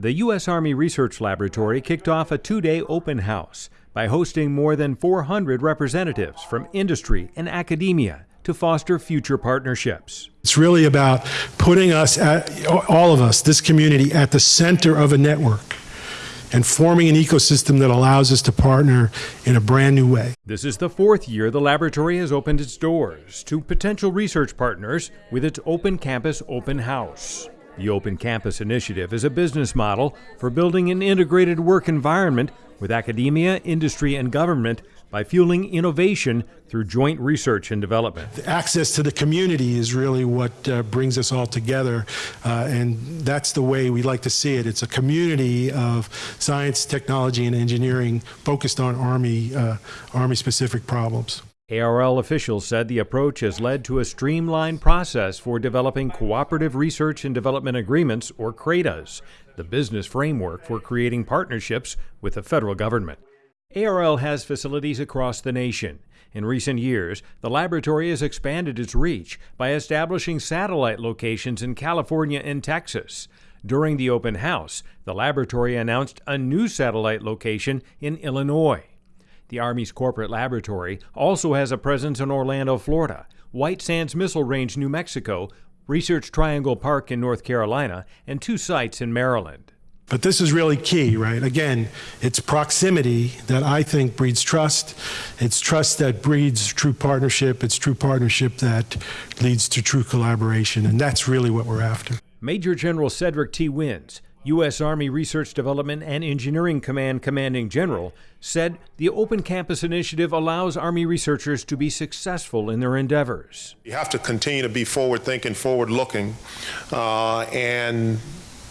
The U.S. Army Research Laboratory kicked off a two day open house by hosting more than 400 representatives from industry and academia to foster future partnerships. It's really about putting us, at, all of us, this community, at the center of a network and forming an ecosystem that allows us to partner in a brand new way. This is the fourth year the laboratory has opened its doors to potential research partners with its Open Campus Open House. The Open Campus Initiative is a business model for building an integrated work environment with academia, industry, and government by fueling innovation through joint research and development. The access to the community is really what uh, brings us all together, uh, and that's the way we like to see it. It's a community of science, technology, and engineering focused on Army, uh, Army-specific problems. ARL officials said the approach has led to a streamlined process for developing cooperative research and development agreements, or CRADAs, the business framework for creating partnerships with the federal government. ARL has facilities across the nation. In recent years, the laboratory has expanded its reach by establishing satellite locations in California and Texas. During the open house, the laboratory announced a new satellite location in Illinois. The Army's corporate laboratory also has a presence in Orlando, Florida, White Sands Missile Range, New Mexico, Research Triangle Park in North Carolina, and two sites in Maryland. But this is really key, right? Again, it's proximity that I think breeds trust. It's trust that breeds true partnership. It's true partnership that leads to true collaboration. And that's really what we're after. Major General Cedric T. Wins, U.S. Army Research Development and Engineering Command Commanding General, said the Open Campus Initiative allows Army researchers to be successful in their endeavors. You have to continue to be forward thinking, forward looking, uh, and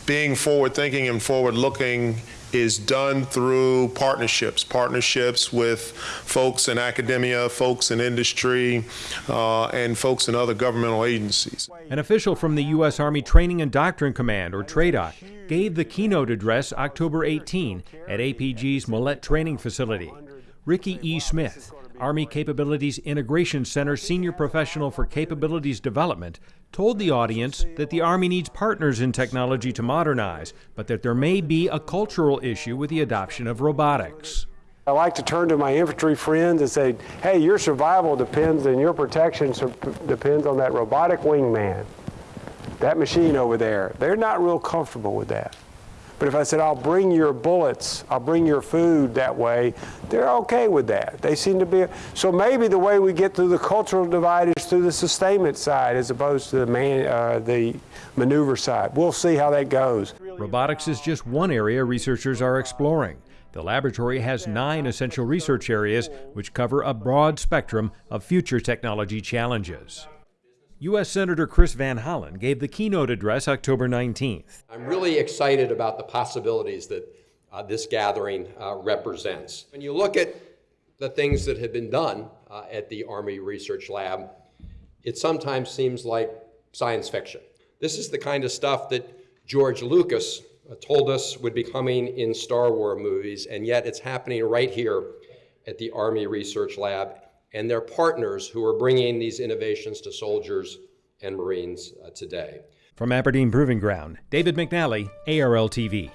being forward thinking and forward looking is done through partnerships, partnerships with folks in academia, folks in industry, uh, and folks in other governmental agencies. An official from the U.S. Army Training and Doctrine Command, or TRADOC, gave the keynote address October 18 at APG's Mallette Training Facility. Ricky E. Smith, Army Capabilities Integration Center Senior Professional for Capabilities Development, told the audience that the Army needs partners in technology to modernize, but that there may be a cultural issue with the adoption of robotics. I like to turn to my infantry friends and say, hey, your survival depends and your protection depends on that robotic wingman, that machine over there. They're not real comfortable with that. But if I said, I'll bring your bullets, I'll bring your food that way, they're okay with that. They seem to be. So maybe the way we get through the cultural divide is through the sustainment side as opposed to the, man, uh, the maneuver side. We'll see how that goes. Robotics is just one area researchers are exploring. The laboratory has nine essential research areas which cover a broad spectrum of future technology challenges. U.S. Senator Chris Van Hollen gave the keynote address October 19th. I'm really excited about the possibilities that uh, this gathering uh, represents. When you look at the things that have been done uh, at the Army Research Lab, it sometimes seems like science fiction. This is the kind of stuff that George Lucas uh, told us would be coming in Star Wars movies, and yet it's happening right here at the Army Research Lab and their partners who are bringing these innovations to soldiers and Marines uh, today. From Aberdeen Proving Ground, David McNally, ARL TV.